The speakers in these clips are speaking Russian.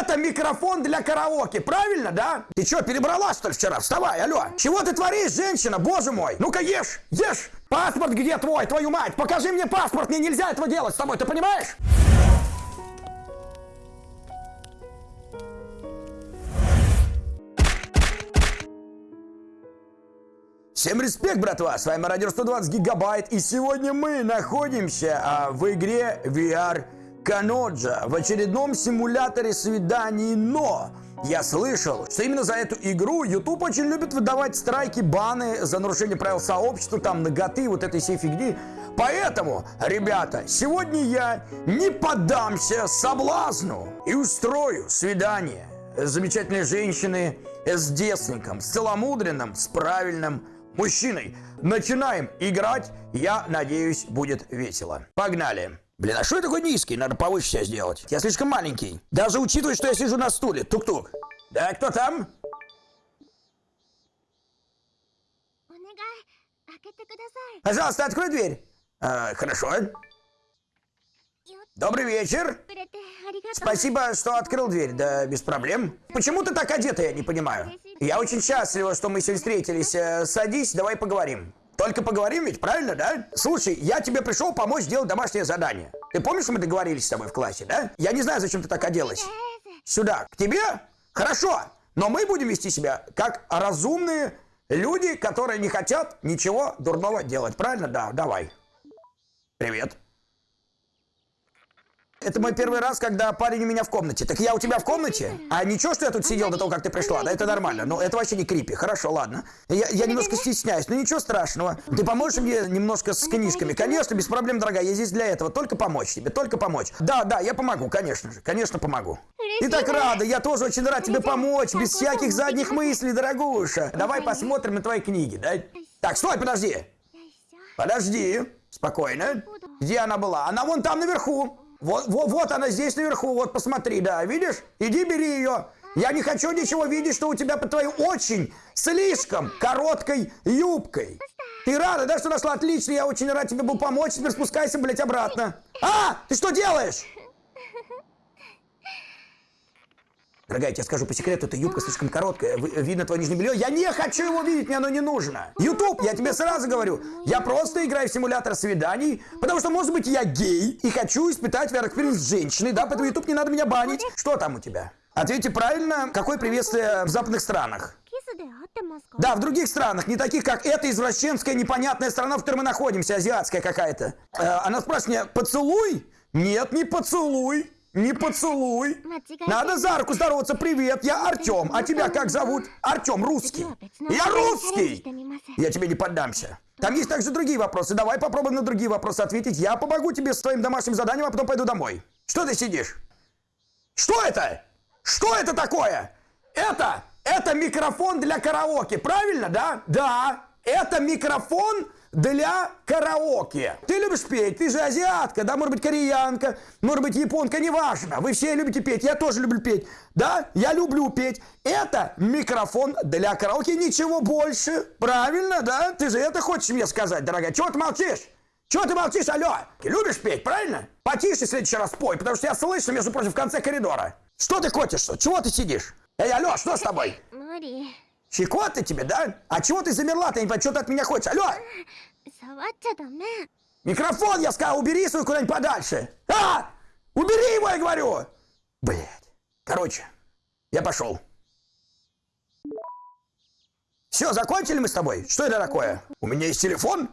Это микрофон для караоке, правильно, да? Ты что, перебрала, что ли, вчера? Вставай, алло. Чего ты творишь, женщина, боже мой? Ну-ка ешь, ешь. Паспорт где твой, твою мать? Покажи мне паспорт, мне нельзя этого делать с тобой, ты понимаешь? Всем респект, братва! С вами Радио 120 Гигабайт, и сегодня мы находимся а, в игре VR Каноджа в очередном симуляторе свиданий, но я слышал, что именно за эту игру YouTube очень любит выдавать страйки, баны за нарушение правил сообщества, там, ноготы, вот этой всей фигни. Поэтому, ребята, сегодня я не поддамся соблазну и устрою свидание замечательной женщиной, с девственником, с целомудренным, с правильным мужчиной. Начинаем играть, я надеюсь, будет весело. Погнали! Блин, а что я такой низкий? Надо повыше себя сделать. Я слишком маленький. Даже учитывая, что я сижу на стуле. Тук-тук. Да, кто там? Пожалуйста, открой дверь. А, хорошо. Добрый вечер. Спасибо, что открыл дверь. Да, без проблем. Почему ты так одета, я не понимаю. Я очень счастлива, что мы сегодня встретились. Э, садись, давай поговорим. Только поговорим ведь, правильно, да? Слушай, я тебе пришел помочь сделать домашнее задание. Ты помнишь, мы договорились с тобой в классе, да? Я не знаю, зачем ты так оделась. Сюда, к тебе? Хорошо. Но мы будем вести себя как разумные люди, которые не хотят ничего дурного делать. Правильно? Да, давай. Привет. Это мой первый раз, когда парень у меня в комнате. Так я у тебя в комнате? А ничего, что я тут сидел до того, как ты пришла? Да это нормально. Но это вообще не крипи. Хорошо, ладно. Я, я немножко стесняюсь, но ничего страшного. Ты поможешь мне немножко с книжками? Конечно, без проблем, дорогая. Я здесь для этого. Только помочь тебе, только помочь. Да, да, я помогу, конечно же. Конечно, помогу. Ты так рада. Я тоже очень рад тебе помочь. Без всяких задних мыслей, дорогуша. Давай посмотрим на твои книги, да? Так, стой, подожди. Подожди. Спокойно. Где она была? Она вон там наверху. Вот, вот, вот она здесь наверху, вот посмотри, да, видишь? Иди бери ее. Я не хочу ничего видеть, что у тебя под твоей очень, слишком короткой юбкой. Ты рада, да, что нашла? Отлично, я очень рад тебе был помочь. Теперь спускайся, блядь, обратно. А, ты что делаешь? Дорогая, я тебе скажу по секрету, эта юбка слишком короткая, видно твое нижнее белье. Я не хочу его видеть, мне оно не нужно. Ютуб, я тебе сразу говорю, я просто играю в симулятор свиданий, потому что, может быть, я гей и хочу испытать VR с женщиной, да, поэтому Ютуб не надо меня банить. Что там у тебя? Ответьте правильно, какое приветствие в западных странах? Да, в других странах, не таких, как эта извращенская непонятная страна, в которой мы находимся, азиатская какая-то. Э, она спрашивает меня, поцелуй? Нет, не поцелуй. Не поцелуй. Надо за руку здороваться. Привет, я Артем. А тебя как зовут? Артем, русский. Я русский. Я тебе не поддамся. Там есть также другие вопросы. Давай попробуем на другие вопросы ответить. Я помогу тебе с твоим домашним заданием, а потом пойду домой. Что ты сидишь? Что это? Что это такое? Это, это микрофон для караоке, правильно, да? Да, это микрофон для караоке. Ты любишь петь, ты же азиатка, да, может быть, кореянка, может быть, японка, неважно. Вы все любите петь, я тоже люблю петь. Да, я люблю петь. Это микрофон для караоке, ничего больше. Правильно, да? Ты же это хочешь мне сказать, дорогая? Чего ты молчишь? Чего ты молчишь, алло? Ты любишь петь, правильно? Потише в следующий раз пой, потому что я слышу, между прочим, в конце коридора. Что ты хочешь? Чего ты сидишь? Эй, алло, что с тобой? Щекоты тебе, да? А чего ты замерла? Ты не понимаю, что ты от меня хочешь? Алло! Микрофон, я сказал, убери свой куда-нибудь подальше. А! Убери его, я говорю! Блять. Короче, я пошел. Все, закончили мы с тобой? Что это такое? У меня есть телефон?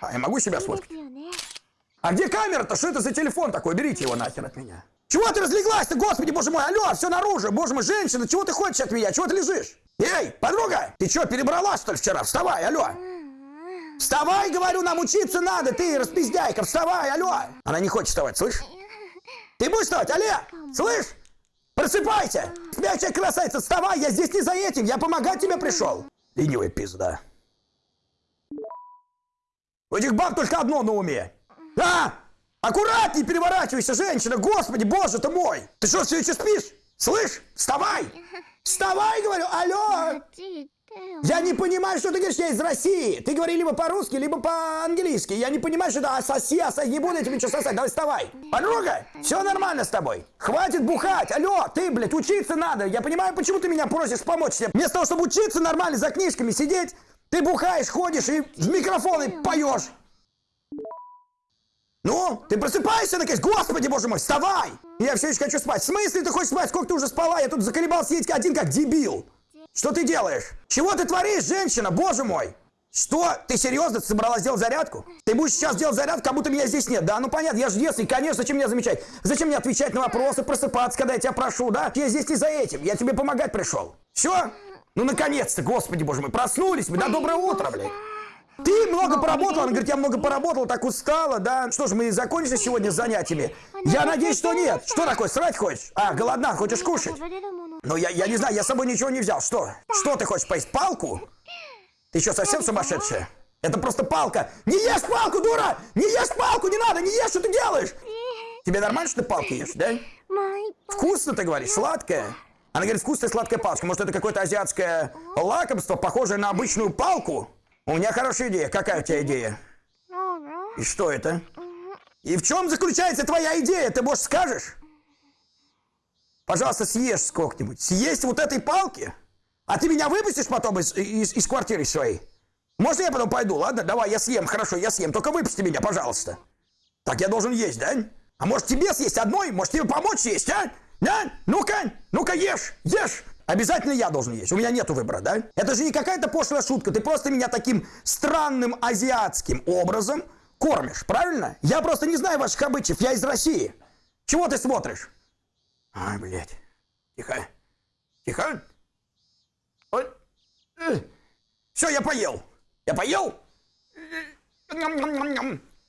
А я могу себя сфоткать? А где камера-то? Что это за телефон такой? Берите его нахер от меня. Чего ты разлеглась-то, господи, боже мой, алло, все наружу, боже мой, женщина, чего ты хочешь от меня, чего ты лежишь? Эй, подруга, ты что, перебрала, что ли, вчера? Вставай, алло. Вставай, говорю, нам учиться надо, ты распиздяйка, вставай, алло. Она не хочет вставать, слышь? Ты будешь вставать, алло, слышь? Просыпайся! Спящая красавица, вставай, я здесь не за этим, я помогать тебе пришел. Ленивая пизда. У этих баб только одно на уме. А! Аккуратней переворачивайся, женщина! Господи, боже ты мой! Ты что, все еще спишь? Слышь? Вставай! Вставай, говорю! Алло! Я не понимаю, что ты говоришь, я из России. Ты говори либо по-русски, либо по-английски. Я не понимаю, что это асоси, асоси. Не буду я тебе ничего сосать. Давай вставай. Подруга, все нормально с тобой. Хватит бухать. Алло, ты, блядь, учиться надо. Я понимаю, почему ты меня просишь помочь тебе. Вместо того, чтобы учиться нормально за книжками сидеть, ты бухаешь, ходишь и в микрофоны поешь. Ну, ты просыпаешься наконец? Господи, боже мой, вставай! Я все еще хочу спать. В смысле ты хочешь спать? Сколько ты уже спала? Я тут заколебался сидеть один как дебил. Что ты делаешь? Чего ты творишь, женщина? Боже мой! Что? Ты серьезно собралась делать зарядку? Ты будешь сейчас делать зарядку, как будто меня здесь нет, да? Ну понятно, я же девственник, конечно, зачем меня замечать? Зачем мне отвечать на вопросы, просыпаться, когда я тебя прошу, да? Я здесь не за этим, я тебе помогать пришел. Все? Ну наконец-то, господи боже мой, проснулись мы, да? Доброе утро, блядь. Ты много поработала, она говорит, я много поработала, так устала, да? Что ж, мы закончили сегодня с занятиями? Я надеюсь, что нет. Что такое, срать хочешь? А, голодна, хочешь кушать? Ну, я, я не знаю, я с собой ничего не взял. Что? Что ты хочешь поесть? Палку? Ты что, совсем сумасшедшая? Это просто палка. Не ешь палку, дура! Не ешь палку, не надо, не ешь, что ты делаешь? Тебе нормально, что ты палки ешь, да? Вкусно, ты говоришь, сладкое? Она говорит, вкусная сладкая палка. Может, это какое-то азиатское лакомство, похожее на обычную палку? У меня хорошая идея. Какая у тебя идея? И что это? И в чем заключается твоя идея? Ты, может, скажешь? Пожалуйста, съешь сколько-нибудь. Съесть вот этой палки? А ты меня выпустишь потом из, из, из квартиры своей? Можно я потом пойду, ладно? Давай, я съем, хорошо, я съем. Только выпусти меня, пожалуйста. Так я должен есть, да? А может тебе съесть одной? Может тебе помочь есть, а? Ну-ка, ну-ка ешь, ешь. Обязательно я должен есть. У меня нету выбора, да? Это же не какая-то пошлая шутка. Ты просто меня таким странным азиатским образом кормишь, правильно? Я просто не знаю ваших обычаев. Я из России. Чего ты смотришь? Ай, блядь. Тихо. Тихо. Все, я поел. Я поел?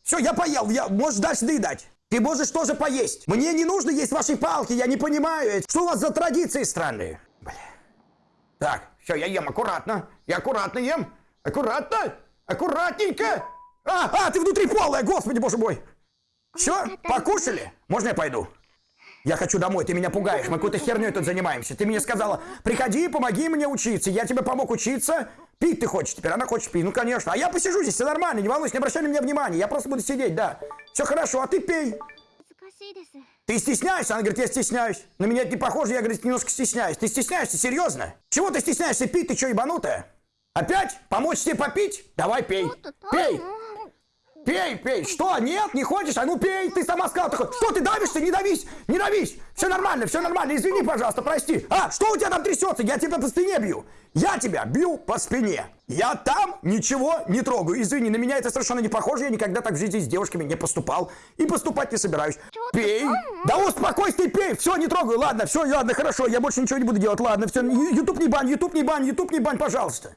Все, я поел. Я... Можешь дальше доедать. Ты можешь тоже поесть. Мне не нужно есть ваши палки, я не понимаю. Что у вас за традиции странные? Бля. Так, все, я ем аккуратно. Я аккуратно ем. Аккуратно. Аккуратненько. А, а, ты внутри полая, господи, боже мой. Все, покушали? Можно я пойду? Я хочу домой, ты меня пугаешь, мы какой-то херней тут занимаемся. Ты мне сказала, приходи, помоги мне учиться. Я тебе помог учиться. Пить ты хочешь теперь, она хочет пить. Ну, конечно. А я посижу здесь, все нормально, не волнуйся, не обращай на меня внимания. Я просто буду сидеть, да. Все хорошо, а ты пей. Ты стесняешься? Она говорит, я стесняюсь. На меня это не похоже, я, говорит, немножко стесняюсь. Ты стесняешься, серьезно? Чего ты стесняешься пить? Ты что, ебанутая? Опять? Помочь тебе попить? Давай пей. Пей. Пей, пей. Что? Нет, не хочешь? А ну пей. Ты сама сказала такой. Что ты давишься? Не давись. Не давись. Все нормально, все нормально. Извини, пожалуйста, прости. А, что у тебя там трясется? Я тебя по спине бью. Я тебя бью по спине. Я там ничего не трогаю. Извини, на меня это совершенно не похоже. Я никогда так в жизни с девушками не поступал. И поступать не собираюсь. Пей. Да успокойся, ты пей. Все, не трогаю. Ладно, все, ладно, хорошо. Я больше ничего не буду делать. Ладно, все. Ютуб не бань, ютуб не бань, ютуб не бань, пожалуйста.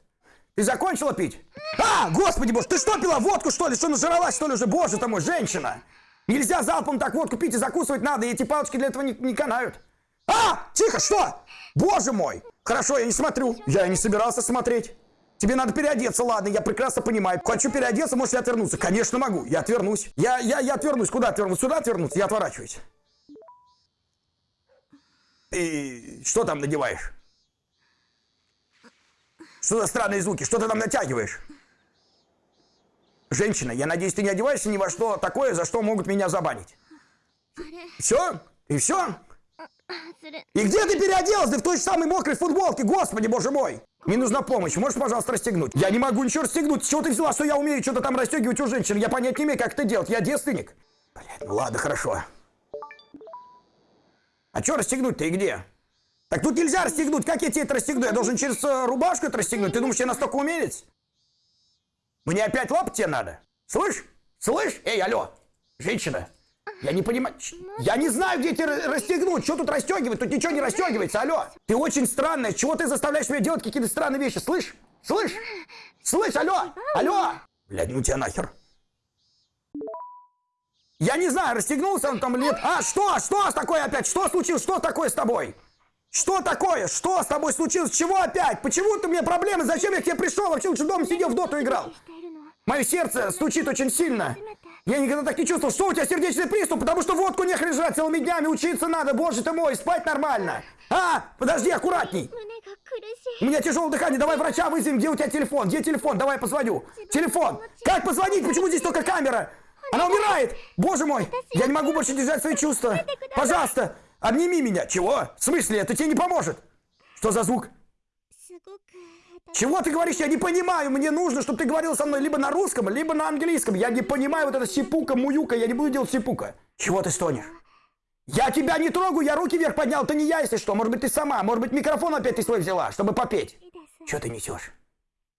Ты закончила пить? А, господи боже, ты что пила, водку что ли? Что, нажралась что ли уже? Боже ты мой, женщина! Нельзя залпом так водку пить и закусывать надо, и эти палочки для этого не, не канают. А, тихо, что? Боже мой! Хорошо, я не смотрю. Я и не собирался смотреть. Тебе надо переодеться, ладно, я прекрасно понимаю. Хочу переодеться, можешь отвернуться? Конечно могу, я отвернусь. Я, я, я отвернусь. Куда отвернусь? Сюда отвернуться? Я отворачиваюсь. И что там надеваешь? Что за странные звуки? Что ты там натягиваешь? Женщина, я надеюсь, ты не одеваешься ни во что такое, за что могут меня забанить. Все? И все? И где ты переоделась? Да в той же самой мокрой футболке, господи, боже мой! Мне нужна помощь, можешь, пожалуйста, расстегнуть? Я не могу ничего расстегнуть. С чего ты взяла, что я умею что-то там расстегивать у женщин? Я понять не имею, как это делать. Я девственник. Блядь, ну ладно, хорошо. А что расстегнуть-то и где? Так тут нельзя расстегнуть. Как я тебе это расстегну? Я должен через э, рубашку это расстегнуть. Ты думаешь, я настолько умелец? Мне опять лапать тебе надо? Слышь? Слышь? Эй, алло. Женщина. Я не понимаю. Я не знаю, где тебе расстегнуть. Что тут расстегивать? Тут ничего не расстегивается. Алло. Ты очень странная. Чего ты заставляешь меня делать какие-то странные вещи? Слышь? Слышь? Слышь, алло. Алло. Блядь, ну тебя нахер. Я не знаю, расстегнулся он там или нет. А, что? Что такое опять? Что случилось? Что такое с тобой? Что такое? Что с тобой случилось? Чего опять? Почему ты мне проблемы? Зачем я к тебе пришел? Вообще лучше дома сидел в доту играл. Мое сердце стучит очень сильно. Я никогда так не чувствовал. Что у тебя сердечный приступ? Потому что водку не лежать целыми днями. Учиться надо. Боже ты мой, спать нормально. А, подожди, аккуратней. У меня тяжелое дыхание, давай врача вызовем, где у тебя телефон? Где телефон? Давай я позвоню. Телефон! Как позвонить? Почему здесь только камера? Она умирает! Боже мой! Я не могу больше держать свои чувства. Пожалуйста, Обними меня. Чего? В смысле? Это тебе не поможет. Что за звук? Чего ты говоришь? Я не понимаю. Мне нужно, чтобы ты говорил со мной либо на русском, либо на английском. Я не понимаю вот это сипука, муюка. Я не буду делать сипука. Чего ты стонешь? Я тебя не трогаю, я руки вверх поднял. Это не я, если что. Может быть, ты сама. Может быть, микрофон опять ты свой взяла, чтобы попеть. Что ты несешь?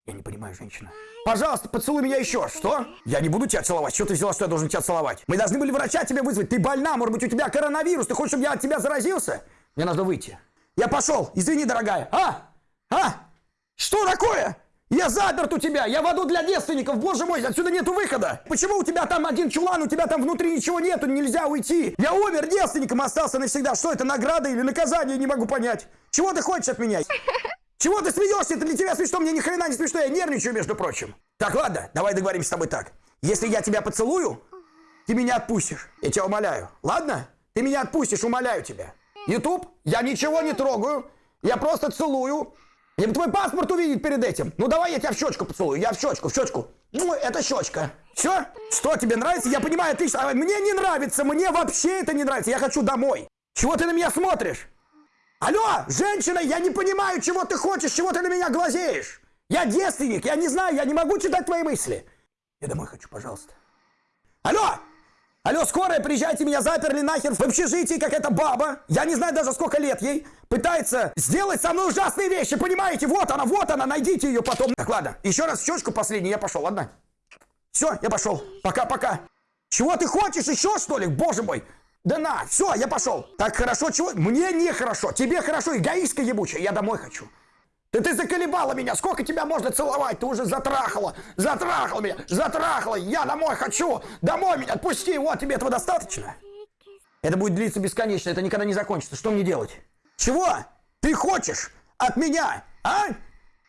Я не понимаю, женщина. Пожалуйста, поцелуй меня еще. Что? Я не буду тебя целовать. Что ты взяла, что я должен тебя целовать? Мы должны были врача тебе вызвать. Ты больна, может быть, у тебя коронавирус. Ты хочешь, чтобы я от тебя заразился? Мне надо выйти. Я пошел. Извини, дорогая. А? А? Что такое? Я заперт у тебя, я в аду для девственников, боже мой, отсюда нету выхода. Почему у тебя там один чулан, у тебя там внутри ничего нету, нельзя уйти? Я умер девственником, остался навсегда. Что это, награда или наказание, не могу понять. Чего ты хочешь от меня? Чего ты смеешься? Это для тебя смешно, мне ни хрена не смешно, я нервничаю, между прочим. Так, ладно, давай договоримся с тобой так. Если я тебя поцелую, ты меня отпустишь. Я тебя умоляю. Ладно? Ты меня отпустишь, умоляю тебя. Ютуб, я ничего не трогаю. Я просто целую. Я бы твой паспорт увидеть перед этим. Ну давай я тебя в щечку поцелую. Я в щечку, в щечку. Ну, это щечка. Все? Что тебе нравится? Я понимаю, отлично. А Мне не нравится, мне вообще это не нравится. Я хочу домой. Чего ты на меня смотришь? Алло, женщина, я не понимаю, чего ты хочешь, чего ты на меня глазеешь. Я девственник, я не знаю, я не могу читать твои мысли. Я домой хочу, пожалуйста. Алло! Алло, скорая, приезжайте, меня заперли нахер в общежитии, как эта баба. Я не знаю даже, сколько лет ей. Пытается сделать со мной ужасные вещи, понимаете? Вот она, вот она, найдите ее потом. Так, ладно, еще раз в щечку последний, я пошел, ладно? Все, я пошел. Пока-пока. Чего ты хочешь еще, что ли? Боже мой. Да на, все, я пошел. Так хорошо, чего? Мне нехорошо. Тебе хорошо, эгоистка ебучая. Я домой хочу. Да ты заколебала меня. Сколько тебя можно целовать? Ты уже затрахала. Затрахала меня. Затрахала. Я домой хочу. Домой меня отпусти. Вот, тебе этого достаточно? Это будет длиться бесконечно. Это никогда не закончится. Что мне делать? Чего? Ты хочешь от меня? А?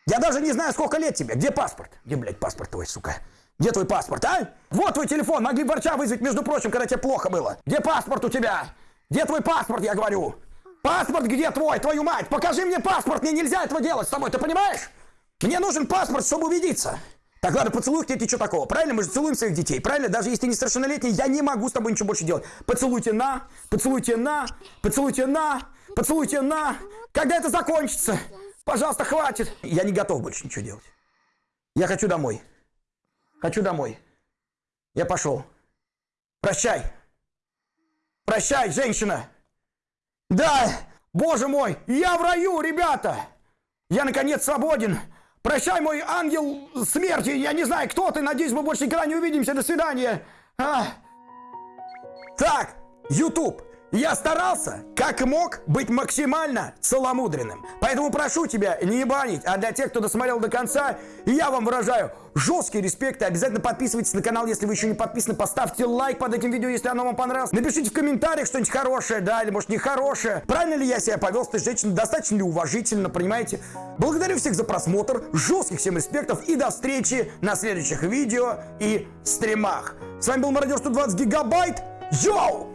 Я даже не знаю, сколько лет тебе. Где паспорт? Где, блядь, паспорт твой, сука? Где твой паспорт, а? Вот твой телефон. Могли врача вызвать, между прочим, когда тебе плохо было. Где паспорт у тебя? Где твой паспорт, я говорю? Паспорт где твой, твою мать? Покажи мне паспорт. Мне нельзя этого делать с тобой, ты понимаешь? Мне нужен паспорт, чтобы убедиться. Так, ладно, поцелуй тебе, что такого? Правильно, мы же целуем своих детей, правильно? Даже если ты несовершеннолетний, я не могу с тобой ничего больше делать. Поцелуйте на, поцелуйте на, поцелуйте на, поцелуйте на. Когда это закончится? Пожалуйста, хватит. Я не готов больше ничего делать. Я хочу домой. Хочу домой. Я пошел. Прощай. Прощай, женщина. Да, боже мой, я в раю, ребята. Я, наконец, свободен. Прощай, мой ангел смерти. Я не знаю, кто ты. Надеюсь, мы больше никогда не увидимся. До свидания. А. Так, YouTube. Я старался, как мог, быть максимально целомудренным. Поэтому прошу тебя не ебанить. А для тех, кто досмотрел до конца, я вам выражаю жесткий респект. И обязательно подписывайтесь на канал, если вы еще не подписаны. Поставьте лайк под этим видео, если оно вам понравилось. Напишите в комментариях что-нибудь хорошее, да, или может нехорошее. Правильно ли я себя повел с этой женщиной? Достаточно ли уважительно, понимаете? Благодарю всех за просмотр. Жестких всем респектов. И до встречи на следующих видео и стримах. С вами был Мародер 120 Гигабайт. Йоу!